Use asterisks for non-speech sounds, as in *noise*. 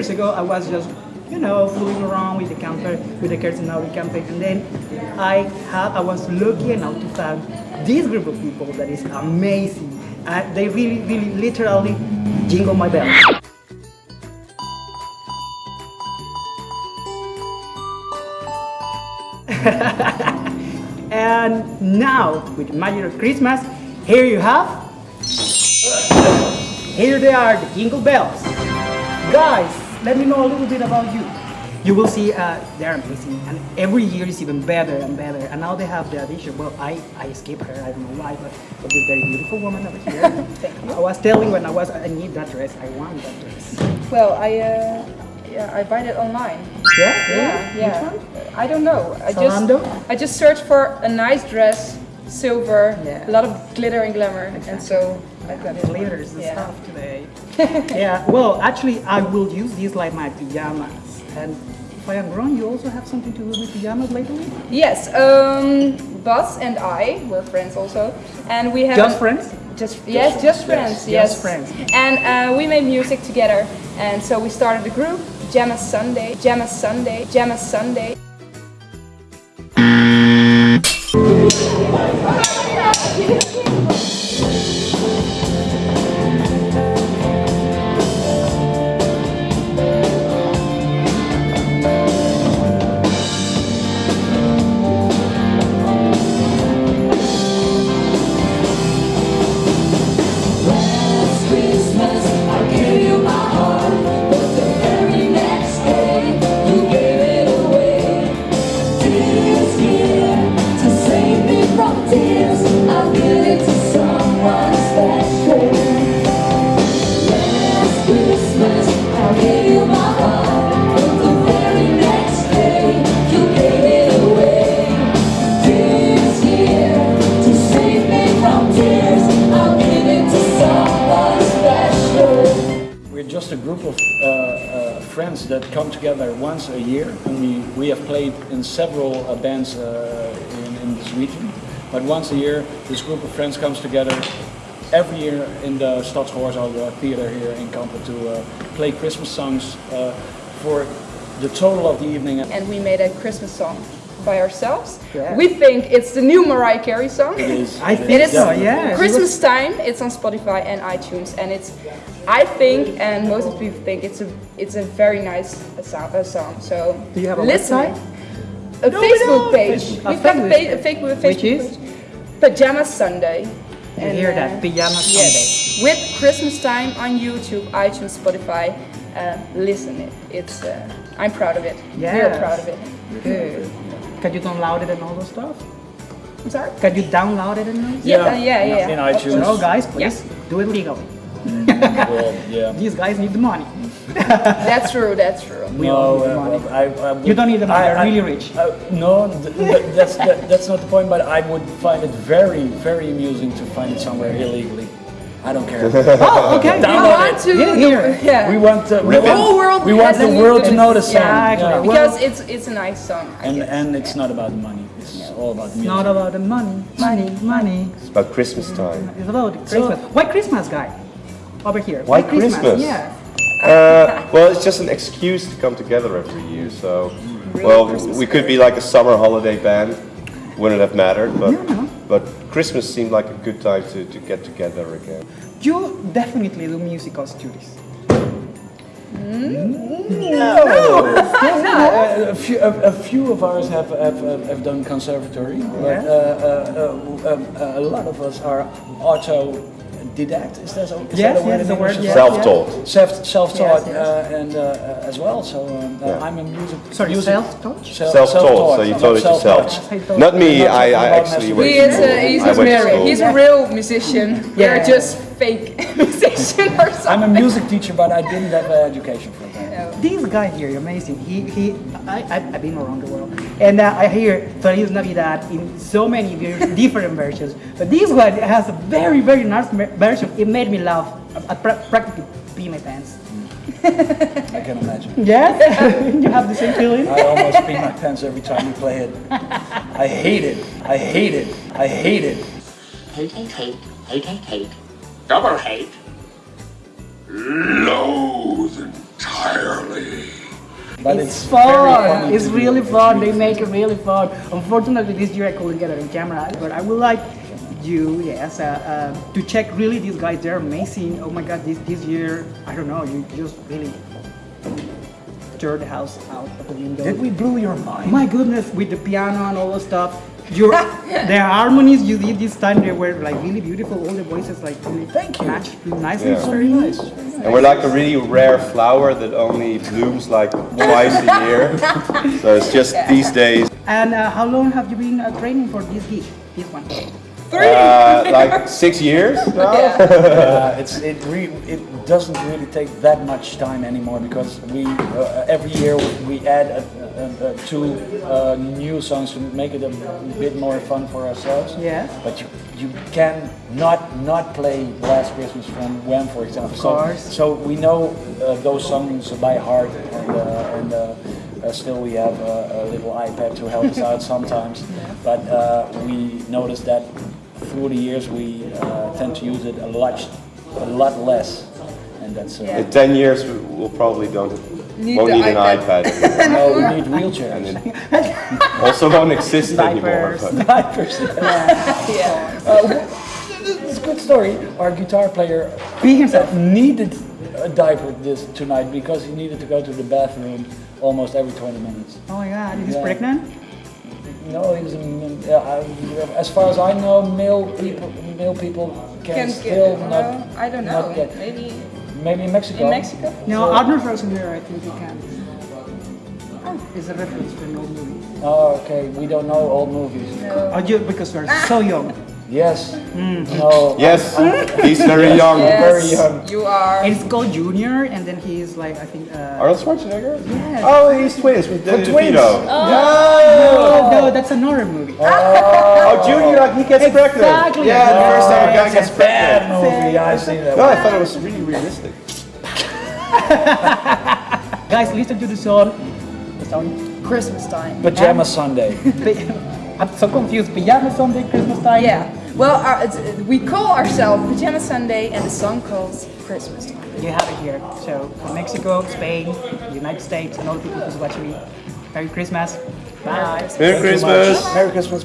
years ago, I was just, you know, fooling around with the camper, with the Kersenari campaign, and then I had, I was lucky enough to find this group of people that is amazing. Uh, they really, really, literally jingle my bells. *laughs* and now, with Magic of Christmas, here you have here they are, the jingle bells. Guys, let me know a little bit about you. You will see uh, they're amazing, and every year is even better and better. And now they have the addition. Well, I I escaped her. I don't know why, but, but this very beautiful woman over here. *laughs* I was telling when I was I need that dress. I want that dress. Well, I uh, yeah, I buy it online. Yeah, Yeah, Which yeah. one? I don't know. I just I just searched for a nice dress, silver, Yeah. a lot of glitter and glamour, and so I got it. Glitters and Yeah. stuff today. *laughs* yeah. Well, actually, I will use these like my pajamas. And if I am wrong, you also have something to do with pajamas lately? Yes, um, Bas and I were friends also, and we have Just friends? Just, yes, just friends. Just Yes, friends. And uh, we made music together, and so we started a group, Jamma Sunday, Jamma Sunday, Jamma Sunday. *laughs* a group of uh, uh, friends that come together once a year, and we, we have played in several uh, bands uh, in, in this region. But once a year, this group of friends comes together every year in the Stadsgehoorzaal uh, Theater here in Kampen to uh, play Christmas songs for the total of the evening. and we made a Christmas song by ourselves. Yeah. We think it's the new Mariah Carey song. It is. I think it is so, yeah. Christmas time. It's on Spotify and iTunes, and it's. I think, and most of people think it's a it's a very nice uh, song. Uh, song. So Do you have a listen. website? A No, Facebook page. A We've got a, Facebook a page. Facebook, Facebook Which is? page. Pajama Sunday. You hear that? uh, Pajama Yes, with Christmas time on YouTube, iTunes, Spotify. Uh, listen it. It's. Uh, I'm proud of it. We're proud of it. Good. Can you download it and all those stuff? I'm sorry. Can you download it and all? Yeah, uh, yeah, yeah. In of iTunes. No, guys, please do it legally. Well, yeah. *laughs* These guys need the money. *laughs* That's true. That's true. We all No, need the uh, money. I, I would- You don't need the money, I- they're really rich. uh, no, th- th- that's that, that's not the point. But I would find it very, very amusing to find it somewhere illegally. I don't care. *laughs* oh, okay. We want it. to. Here, here. Yeah. we want uh, we The want, whole world we want the to world to know the song. Exactly. Yeah. because it's it's a nice song. I And guess. and it's not about the money. It's all about the It's music. not about the money, money, money. It's about Christmas time. It's about Christmas. Why Christmas, guy? Over here. Why Christmas? Yeah. Uh, well, it's just an excuse to come together every year. So, well, we could be like a summer holiday band. Wouldn't have mattered, but but Christmas seemed like a good time to, to get together again. You definitely do musical studies. Uh, a, few, a, a few of ours have, have, have, have done conservatory, but Yeah. uh, uh, uh, um, uh, a lot of us are autodidact. Is that, so, is Yes, that a word yes, in the English? word, yes. Self-taught. Self, self-taught Yes, yes. Uh, and uh, uh, as well. So um, uh, Yeah. I'm a music. Sorry, self-taught? Self, Self-taught, so you taught it yourself. Not me. I, I actually masturbation. went He to is, school. uh, he's, I a, went to school. he's a real musician. Yeah. You're just fake *laughs* musician or something. I'm a music teacher, but I didn't have an education for that. This guy here, amazing. He, he, I, I, I've been around the world, and uh, I hear Feliz Navidad in so many *laughs* different versions. But this one has a very, very nice version. It made me laugh. I, I practically pee my pants. I can imagine. *laughs* Yes, *laughs* you have the same feeling. I almost pee my pants every time we play it. I hate it. I hate it. I hate it. hate, hate, hate, hate, hate, hate, double hate, loathe and entirely. But it's, it's, very fun. It's to do. really It's fun. They make it really fun. Unfortunately, this year I couldn't get it on camera, but I would like you, yes, uh, uh, to check really these guys. They're amazing. Oh my God, this this year, I don't know, you just really tore the house out of the window. Did we blew your mind? My goodness, with the piano and all the stuff. Your *laughs* the harmonies you did this time they were like really beautiful. All the voices like really Thank you. matched really nicely. Yeah. for Very me. nice. And we're like a really rare flower that only blooms like twice a year. So it's just these days, And uh, how long have you been uh, training for this gig? This one. uh, like six years *laughs* now. Uh, it's it re- it doesn't really take that much time anymore because we uh, every year we add a, a, a two uh, new songs to make it a bit more fun for ourselves. Yeah. But you you can not not play Last Christmas from Wham, for example. Of course. So, so we know uh, those songs by heart, and uh, and. Uh, uh, still, we have a, a little iPad to help us *laughs* out sometimes, but uh, we noticed that through the years we uh, tend to use it a lot, a lot less, and that's uh, Yeah. In ten years, we- we'll probably don't Need won't the need an iPad. iPad. *laughs* no, we need wheelchairs. and also don't exist anymore. Diapers. but- Diapers. Yeah. *laughs* Uh, it's a good story. Our guitar player Be himself. needed a diaper this tonight because he needed to go to the bathroom almost every 20 minutes. Oh my God, he's Yeah. pregnant. No, he's a, m- yeah, I- as far as I know, male people, male people can, Can still get, not. well, I don't know. not get- Maybe maybe in Mexico. in Mexico. No, So- Arnold Schwarzenegger, I think he can. Oh, it's a reference to an old movie. Oh, okay. We don't know old movies. Oh, you, because we're so young. Yes. Hmm. No. Yes, he's very young. Yes, very young. You are. And it's called Junior, and then he's like, I think. Uh, Arnold Schwarzenegger? Yes. Oh, he's twins with Danny twins. DeVito. oh, no, no, that's another movie. Oh, Junior, like he gets pregnant. Exactly. Yeah, the first time a guy Yes, gets Bad pregnant. movie. I've seen that. No, I thought it was really realistic. *laughs* Guys, listen to the song. The song. Christmas time. Pajama Sunday. *laughs* I'm so confused. Pajama Sunday, Christmas time. Yeah. Well, our, it's, we call ourselves Pajama Sunday, and the song calls Christmas time. You have it here. So, from Mexico, Spain, United States, and all the people who's watching me. Merry Christmas. Bye. Merry Christmas. Merry Christmas.